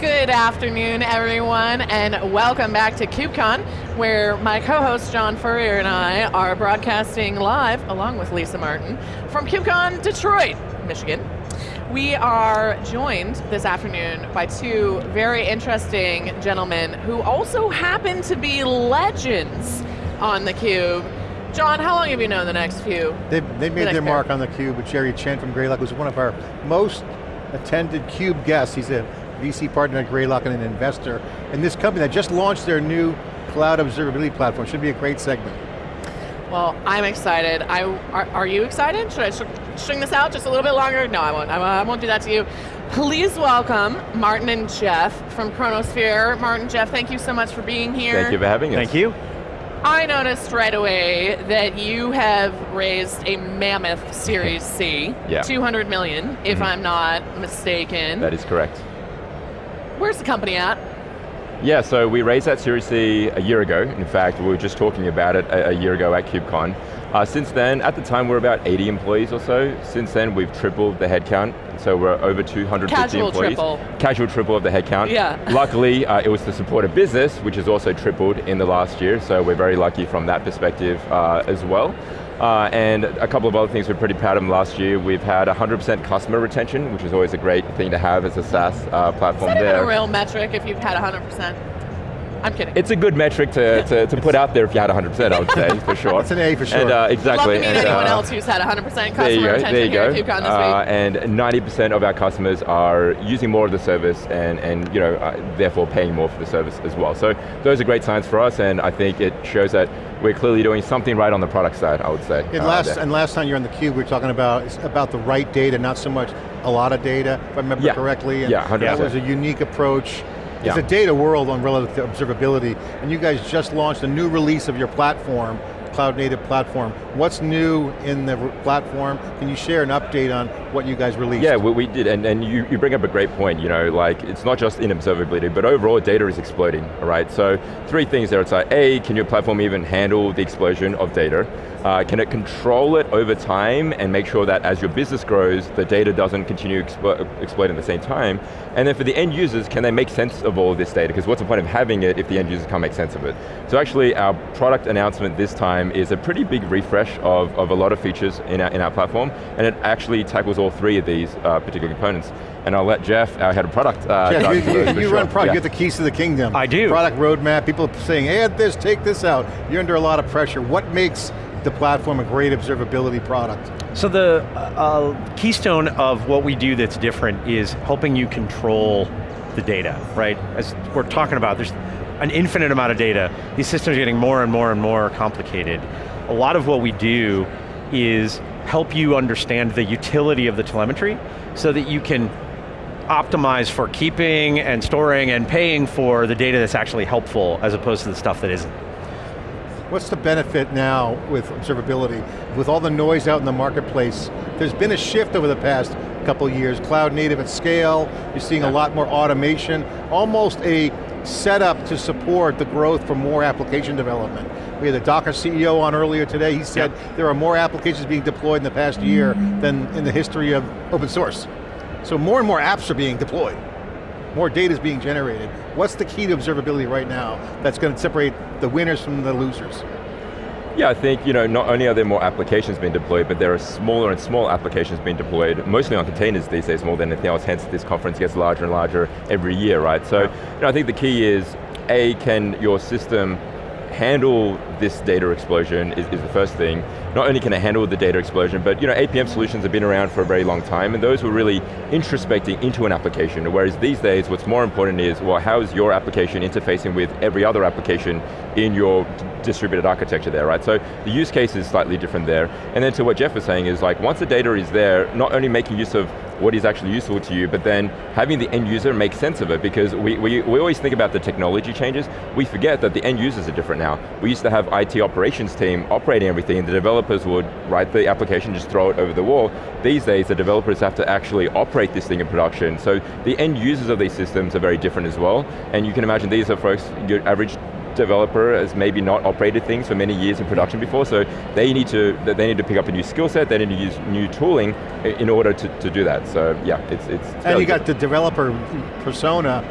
Good afternoon, everyone, and welcome back to KubeCon, where my co-host John Furrier and I are broadcasting live, along with Lisa Martin, from KubeCon Detroit, Michigan. We are joined this afternoon by two very interesting gentlemen who also happen to be legends on theCUBE. John, how long have you known the next few? They've, they made the their mark on the Cube with Jerry Chen from Greylock, who's one of our most attended CUBE guests. He's a VC partner at Greylock and an investor in this company that just launched their new cloud observability platform. Should be a great segment. Well, I'm excited. I, are, are you excited? Should I sh string this out just a little bit longer? No, I won't. I, I won't do that to you. Please welcome Martin and Jeff from Chronosphere. Martin, Jeff, thank you so much for being here. Thank you for having us. Thank you. I noticed right away that you have raised a mammoth Series C, Yeah. 200 million, if mm-hmm. I'm not mistaken. That is correct. Where's the company at? Yeah, so we raised that Series C a year ago. In fact, we were just talking about it a, a year ago at KubeCon. Uh, since then, at the time, we're about 80 employees or so. Since then, we've tripled the headcount, so we're over 250 Casual employees. triple. Casual triple of the headcount. Yeah. Luckily, uh, it was to support a business, which has also tripled in the last year, so we're very lucky from that perspective uh, as well. Uh, and a couple of other things we're pretty proud of last year. We've had 100% customer retention, which is always a great thing to have as a SaaS uh, platform Is that there. even a real metric if you've had 100%? I'm kidding. It's a good metric to, to, to put out there if you had 100%, I would say, for sure. It's an A for sure. And, uh, Love exactly. to meet and, anyone uh, else who's had 100% customer there you go, retention there you here go. at KubeCon this Uh, and 90% of our customers are using more of the service and, and you know, uh, therefore paying more for the service as well. So those are great signs for us and I think it shows that we're clearly doing something right on the product side, I would say. And uh, last, and last time you were on the Cube, we were talking about, about the right data, not so much a lot of data, if I remember Yeah. correctly. And Yeah, 100%. That was a unique approach. It's Yeah. a data world on relative observability, and you guys just launched a new release of your platform, cloud native platform. What's new in the platform? Can you share an update on what you guys released? Yeah, we, we did, and, and you, you bring up a great point, you know, like, it's not just in observability, but overall data is exploding, right? So, three things there, it's like, A, can your platform even handle the explosion of data? Uh, can it control it over time and make sure that as your business grows, the data doesn't continue explo exploding at the same time? And then for the end users, can they make sense of all of this data? Because what's the point of having it if the end users can't make sense of it? So actually, our product announcement this time is a pretty big refresh of, of a lot of features in our, in our platform, and it actually tackles all three of these uh, particular components. And I'll let Jeff, our head of product, uh, Jeff, you, you- you sure. run product, Yeah. you have the keys to the kingdom. I do. Product roadmap, people saying, add this, take this out. You're under a lot of pressure. What makes the platform a great observability product? So the uh, keystone of what we do that's different is helping you control the data, right? As we're talking about, there's an infinite amount of data. These systems are getting more and more and more complicated. A lot of what we do is help you understand the utility of the telemetry so that you can optimize for keeping and storing and paying for the data that's actually helpful as opposed to the stuff that isn't. What's the benefit now with observability? With all the noise out in the marketplace, there's been a shift over the past couple years, cloud native at scale, you're seeing a lot more automation, almost a setup to support the growth for more application development. We had the Docker CEO on earlier today, he said there are more applications being deployed in the past year than in the history of open source. So more and more apps are being deployed. More data is being generated. What's the key to observability right now that's going to separate the winners from the losers? Yeah, I think you know, not only are there more applications being deployed, but there are smaller and smaller applications being deployed, mostly on containers these days more than anything else, hence this conference gets larger and larger every year, right? So you know, I think the key is, A, can your system handle this data explosion is, is the first thing. Not only can it handle the data explosion, but you know, APM solutions have been around for a very long time, and those were really introspecting into an application, whereas these days what's more important is, well, how is your application interfacing with every other application in your distributed architecture there, right? So the use case is slightly different there. And then to what Jeff was saying is like, once the data is there, not only making use of what is actually useful to you, but then having the end user make sense of it, because we, we, we always think about the technology changes, we forget that the end users are different now. We used to have IT operations team operating everything, and the developers would write the application, just throw it over the wall. These days, the developers have to actually operate this thing in production, so the end users of these systems are very different as well, and you can imagine these are folks, your average developer has maybe not operated things for many years in production before, so they need to they need to pick up a new skill set, they need to use new tooling in order to, to do that. So yeah, it's, it's And you got the developer persona,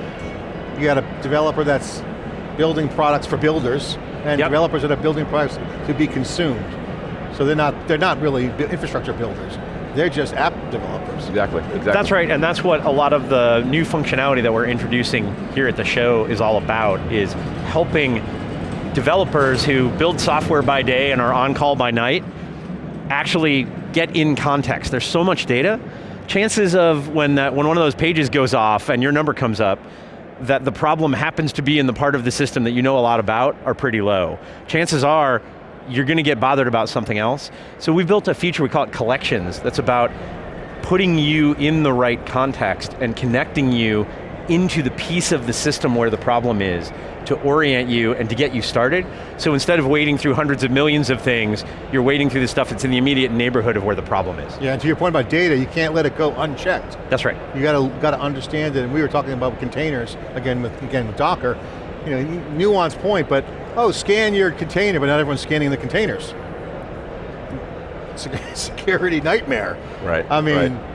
you got a developer that's building products for builders, and Yep. developers that are building products to be consumed. So they're not, they're not really infrastructure builders. They're just app developers. Exactly, exactly. That's right, and that's what a lot of the new functionality that we're introducing here at the show is all about, is helping developers who build software by day and are on call by night actually get in context. There's so much data. Chances of when, that, when one of those pages goes off and your number comes up, that the problem happens to be in the part of the system that you know a lot about are pretty low. Chances are, you're going to get bothered about something else. So we built a feature, we call it collections, that's about putting you in the right context and connecting you into the piece of the system where the problem is to orient you and to get you started. So instead of wading through hundreds of millions of things, you're wading through the stuff that's in the immediate neighborhood of where the problem is. Yeah, and to your point about data, you can't let it go unchecked. That's right. You got to got to understand it. And we were talking about containers again with again with Docker. You know, nuanced point, but oh, scan your container, but not everyone's scanning the containers. Sec- Security nightmare. Right, I mean, right.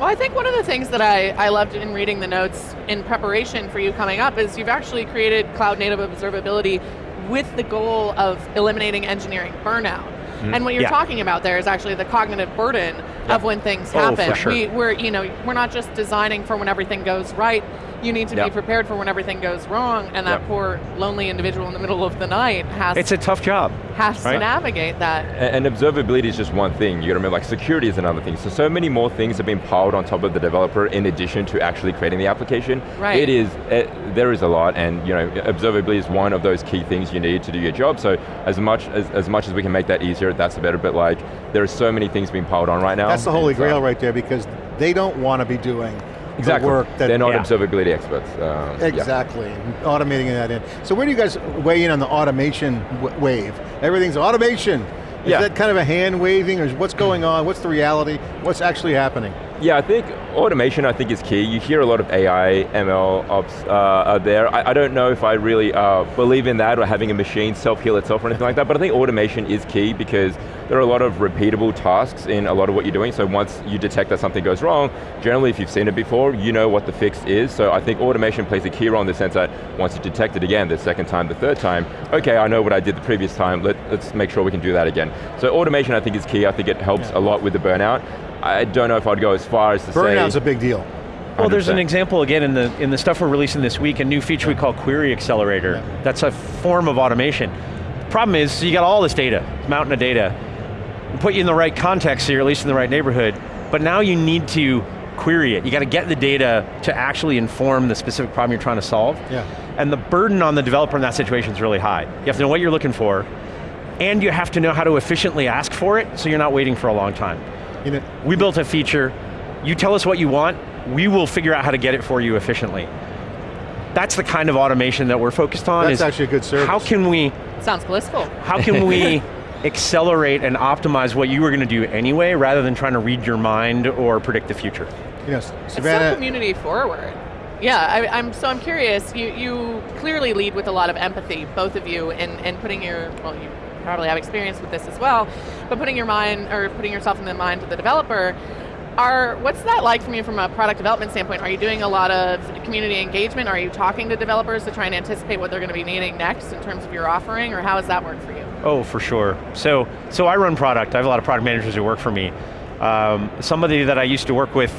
Well, I think one of the things that I, I loved in reading the notes in preparation for you coming up is you've actually created cloud native observability with the goal of eliminating engineering burnout. Mm. And what you're Yeah. talking about there is actually the cognitive burden of when things Oh, happen. for sure. We, we're, you know, we're not just designing for when everything goes right, you need to Yeah. be prepared for when everything goes wrong, and that Yeah. poor lonely individual in the middle of the night has, It's a tough job. has to navigate that. And and observability is just one thing. You got to remember, like security is another thing. So, so many more things have been piled on top of the developer in addition to actually creating the application. Right. It is, it, there is a lot, and you know, observability is one of those key things you need to do your job. So, as much as, as much as we can make that easier, that's the better. But like, there are so many things being piled on right now. that's the holy It's, uh, grail right there because they don't want to be doing Exactly. work that They're not Yeah. observability experts. Um, yeah. Exactly, automating that in. So where do you guys weigh in on the automation wave? Everything's automation. Is Yeah. that kind of a hand waving or what's going on? What's the reality? What's actually happening? Yeah, I think automation I think is key. You hear a lot of AI, ML ops uh, out there. I, I don't know if I really uh, believe in that or having a machine self-heal itself or anything like that, but I think automation is key because there are a lot of repeatable tasks in a lot of what you're doing, so once you detect that something goes wrong, generally if you've seen it before, you know what the fix is, so I think automation plays a key role in the sense that once you detect it again, the second time, the third time, okay, I know what I did the previous time, Let, let's make sure we can do that again. So automation I think is key, I think it helps a lot with the burnout. I don't know if I'd go as far as to say... Burnout's a big deal. Well, there's an example again in the in the stuff we're releasing this week, a new feature we call Query Accelerator. That's a form of automation. The problem is, you got all this data, mountain of data, put you in the right context, so you're at least in the right neighborhood. But now you need to query it. You got to get the data to actually inform the specific problem you're trying to solve. Yeah. And the burden on the developer in that situation is really high. You have to know what you're looking for, and you have to know how to efficiently ask for it, so you're not waiting for a long time. You know, We built a feature, you tell us what you want, we will figure out how to get it for you efficiently. That's the kind of automation that we're focused on. That's is actually a good service. How can we, Sounds blissful. how can we accelerate and optimize what you were going to do anyway, rather than trying to read your mind or predict the future? you know, It's so Savannah, community forward. Yeah, I, I'm so I'm curious. You you clearly lead with a lot of empathy, both of you, in, in putting your well, you probably have experience with this as well, but putting your mind or putting yourself in the mind of the developer. Are what's that like for you from a product development standpoint? Are you doing a lot of community engagement? Are you talking to developers to try and anticipate what they're going to be needing next in terms of your offering, or how does that work for you? Oh, for sure. So, so I run product. I have a lot of product managers who work for me. Um, somebody that I used to work with,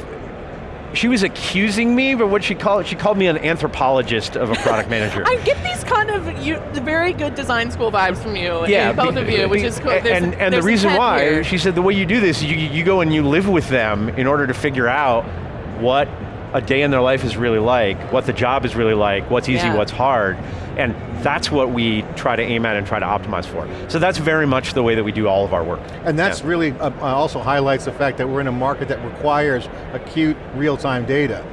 she was accusing me, but what she called she called me an anthropologist of a product manager. I get these kind of you, very good design school vibes from you, yeah, both be- of you, which is cool. There's- and and the reason why here. she said the way you do this, you you go and you live with them in order to figure out what a day in their life is really like, what the job is really like, what's easy, Yeah. what's hard, and that's what we try to aim at and try to optimize for. So that's very much the way that we do all of our work. and that's Yeah. really uh, uh, also highlights the fact that we're in a market that requires acute real-time data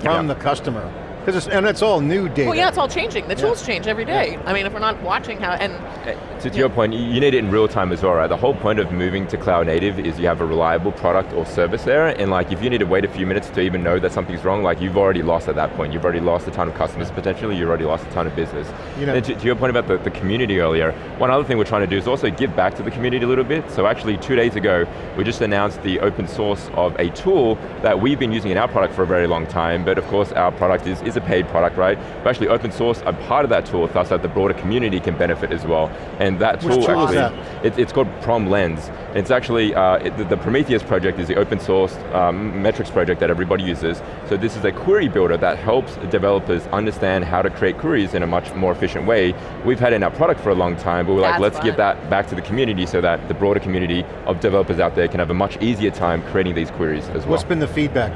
from Yeah. the customer. Because and it's all new data. Well, yeah, it's all changing. The tools change every day. I mean, if we're not watching how, and eh, To, to your point, you you need it in real time as well, right? The whole point of moving to cloud native is you have a reliable product or service there, and like if you need to wait a few minutes to even know that something's wrong, like you've already lost at that point. You've already lost a ton of customers potentially, you've already lost a ton of business. You know- and to, to your point about the, the community earlier, one other thing we're trying to do is also give back to the community a little bit. So actually two days ago, we just announced the open source of a tool that we've been using in our product for a very long time, but of course our product is, is a paid product, right? But actually open source a part of that tool thus that the broader community can benefit as well. And that tool tool actually, that? it, it's called Prom Lens. It's actually, uh, it, the, the Prometheus project is the open source um, metrics project that everybody uses. So this is a query builder that helps developers understand how to create queries in a much more efficient way. We've had it in our product for a long time, but we're like, let's give that back to the community so that the broader community of developers out there can have a much easier time creating these queries as well. What's been the feedback?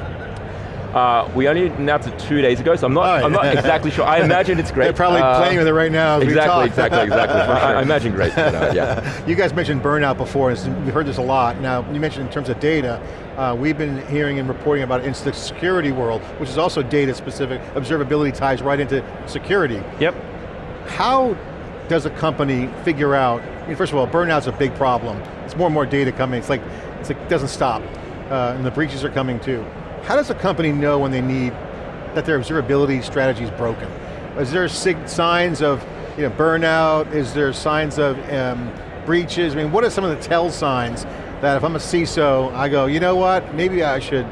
Uh, we only announced it two days ago, so I'm not, Oh, I'm not exactly sure. I imagine it's great. They're probably Uh, playing with it right now Exactly, exactly, exactly. I, I imagine great. but, uh, yeah. You guys mentioned burnout before, and we've heard this a lot. Now, you mentioned in terms of data, uh, we've been hearing and reporting about it in the security world, which is also data specific. Observability ties right into security. Yep. How does a company figure out, I mean, first of all, burnout's a big problem. It's more and more data coming, it's like, it's like, it doesn't stop. Uh, and the breaches are coming too. How does a company know when they need, that their observability strategy is broken? Is there signs of you know, burnout? Is there signs of um, breaches? I mean, what are some of the tell signs that if I'm a CISO, I go, you know what, maybe I should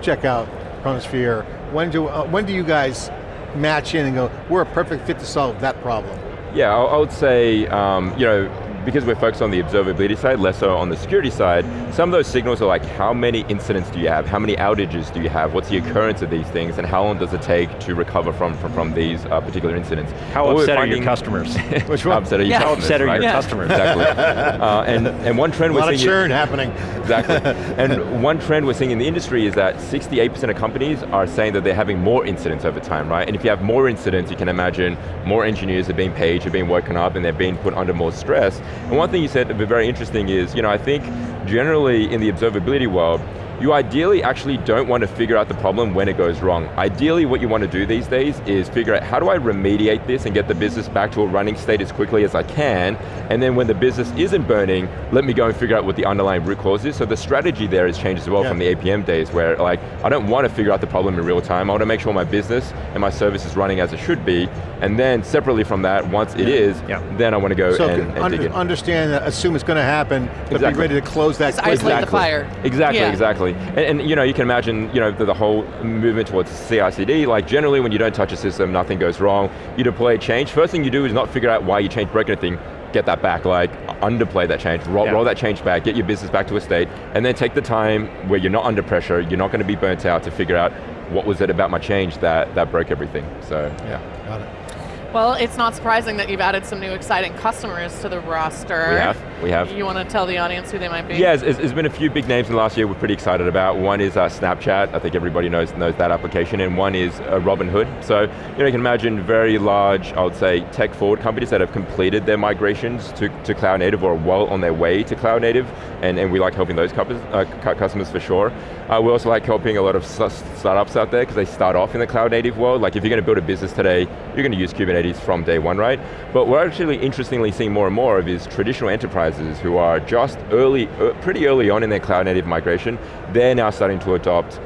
check out Chronosphere. When do, uh, when do you guys match in and go, we're a perfect fit to solve that problem? Yeah, I, would say, um, you know, because we're focused on the observability side, less so on the security side, some of those signals are like, how many incidents do you have? How many outages do you have? What's the occurrence of these things? And how long does it take to recover from, from, from these uh, particular incidents? How What we're upset are your finding- customers? Which How one? upset are you Yeah. How customers, upset are your? Yeah. customers? Exactly. uh, and, and one trend we're a lot of seeing... churn happening. Exactly. and one trend we're seeing in the industry is that 68% of companies are saying that they're having more incidents over time, right? And if you have more incidents, you can imagine more engineers are being paged, are being woken up, and they're being put under more stress. And one thing you said that was very interesting is, you know, I think generally in the observability world, you ideally actually don't want to figure out the problem when it goes wrong. Ideally what you want to do these days is figure out how do I remediate this and get the business back to a running state as quickly as I can, and then when the business isn't burning, let me go and figure out what the underlying root cause is. So the strategy there has changed as well Yeah. from the APM days where like, I don't want to figure out the problem in real time, I want to make sure my business and my service is running as it should be, and then separately from that, once it is, Yeah. then I want to go So and, and under- dig in. understand, assume it's going to happen, but be ready to close that Just quickly. isolate the fire. Exactly, Yeah. Exactly. And, and, you know, you can imagine, you know, the, the whole movement towards CI/CD. Like generally, when you don't touch a system, nothing goes wrong. You deploy a change. First thing you do is not figure out why you changed broke anything. Get that back, like underplay that change, roll, Yeah. roll that change back, get your business back to a state, and then take the time where you're not under pressure, you're not going to be burnt out to figure out what was it about my change that, that broke everything. So, yeah. Got it. Well, it's not surprising that you've added some new exciting customers to the roster. We have, we have. You want to tell the audience who they might be? Yeah, there's, been a few big names in the last year we're pretty excited about. One is uh, Snapchat, I think everybody knows, knows that application, and one is uh, Robinhood. So, you know, you can imagine very large, I would say, tech-forward companies that have completed their migrations to, to cloud native or are well on their way to cloud native, and, and we like helping those customers, uh, customers for sure. Uh, we also like helping a lot of startups out there because they start off in the cloud native world. Like if you're going to build a business today, you're going to use Kubernetes from day one, right? But we're actually interestingly seeing more and more of is traditional enterprises who are just early, uh, pretty early on in their cloud native migration, they're now starting to adopt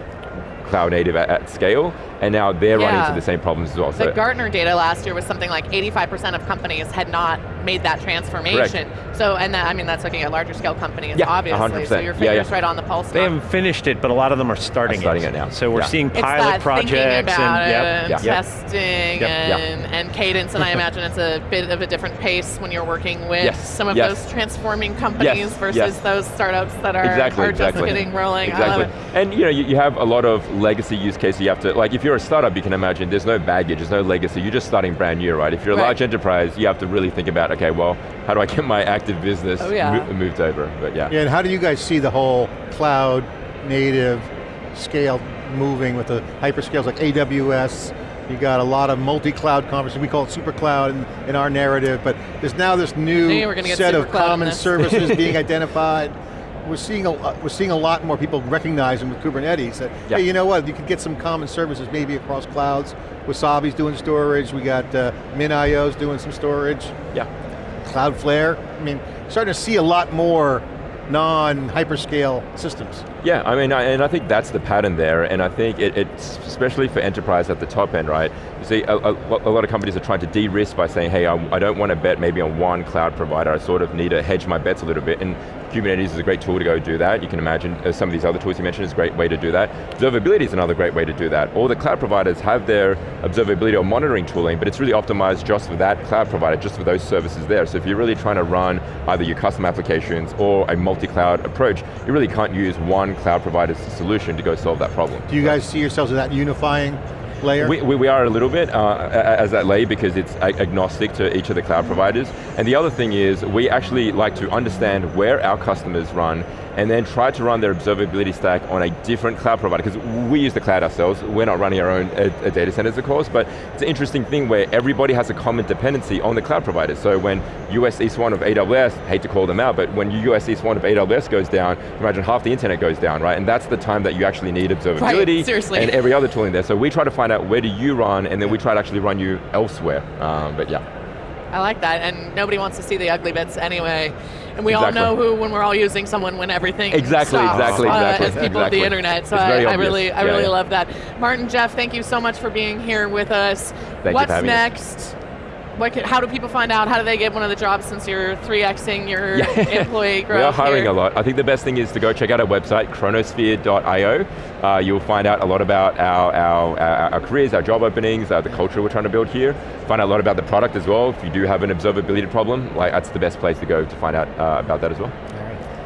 cloud native at, at scale, and now they're running into the same problems as well. The So- Gartner data last year was something like 85% of companies had not made that transformation. So, and that, I mean, that's looking at larger scale companies, Yeah, obviously. 100%. So your finger's yeah. right on the pulse. They now. haven't finished it, but a lot of them are starting, starting it now. So we're Yeah. seeing It's pilot that projects about and it yep, and yep. testing Yep. and, and cadence, and I imagine it's a bit of a different pace when you're working with Yes, some of yes. those transforming companies Yes, versus yes. those startups that are, exactly, are exactly. just getting rolling. Exactly. And you know, you, you have a lot of legacy use cases you have to, like if you're a startup, you can imagine there's no baggage, there's no legacy, you're just starting brand new, right? If you're a Right. large enterprise, you have to really think about, okay, well, how do I get my active business Oh, yeah. mo- moved over? But yeah. Yeah, and how do you guys see the whole cloud native scale moving with the hyperscales like AWS? You got a lot of multi-cloud conversations. We call it super cloud in, in our narrative, but there's now this new Knew you were gonna get set of super cloud in common services being identified. We're seeing, a, uh, we're seeing a lot more people recognizing with Kubernetes that, Yeah. hey, you know what, you could get some common services maybe across clouds. Wasabi's doing storage, we got uh, MinIO's doing some storage. Yeah. Cloudflare, I mean, starting to see a lot more non-hyperscale systems. Yeah, I mean, I, and I think that's the pattern there, and I think it, it's especially for enterprise at the top end, right? You see, a, a, a lot of companies are trying to de-risk by saying, hey, I, I don't want to bet maybe on one cloud provider, I sort of need to hedge my bets a little bit, and Kubernetes is a great tool to go do that. You can imagine uh, some of these other tools you mentioned is a great way to do that. Observability is another great way to do that. All the cloud providers have their observability or monitoring tooling, but it's really optimized just for that cloud provider, just for those services there. So if you're really trying to run either your custom applications or a multi-cloud approach, you really can't use one cloud provider's solution to go solve that problem. Do you guys see yourselves as that unifying layer? We, we, we are a little bit uh, as that layer because it's agnostic to each of the cloud providers. And the other thing is we actually like to understand where our customers run and then try to run their observability stack on a different cloud provider because we use the cloud ourselves. We're not running our own uh, uh, data centers, of course, but it's an interesting thing where everybody has a common dependency on the cloud provider. So when US East 1 of AWS, hate to call them out, but when US East 1 of AWS goes down, imagine half the internet goes down, right? And that's the time that you actually need observability seriously. and every other tooling there. So we try to find out where do you run, and then we try to actually run you elsewhere. Um, but yeah. I like that, and nobody wants to see the ugly bits anyway. And we Exactly. all know who when we're all using someone when everything Exactly, stops, exactly, uh, exactly, as people of the internet. So I, I really, I Yeah, really yeah. love that. Martin, Jeff, thank you so much for being here with us. Thank What's next? What can, how do people find out? How do they get one of the jobs since you're 3xing your employee growth We are hiring here? a lot. I think the best thing is to go check out our website, chronosphere.io. Uh, you'll find out a lot about our, our, our, our careers, our job openings, uh, the culture we're trying to build here. Find out a lot about the product as well. If you do have an observability problem, like that's the best place to go to find out uh, about that as well.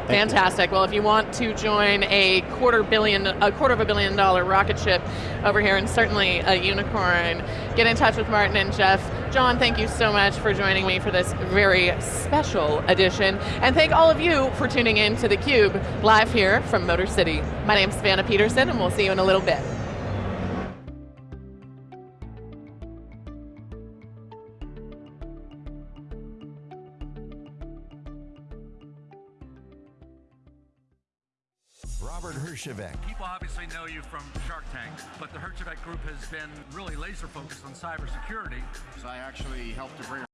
Fantastic. Well, if you want to join a quarter billion, a quarter of a billion dollar rocket ship over here, and certainly a unicorn, get in touch with Martin and Jeff. John, thank you so much for joining me for this very special edition, and thank all of you for tuning in to theCUBE, live here from Motor City. My name's Savannah Peterson, and we'll see you in a little bit. Robert People obviously know you from Shark Tank, but the Herjavec Group has been really laser focused on cybersecurity. So I actually helped to bring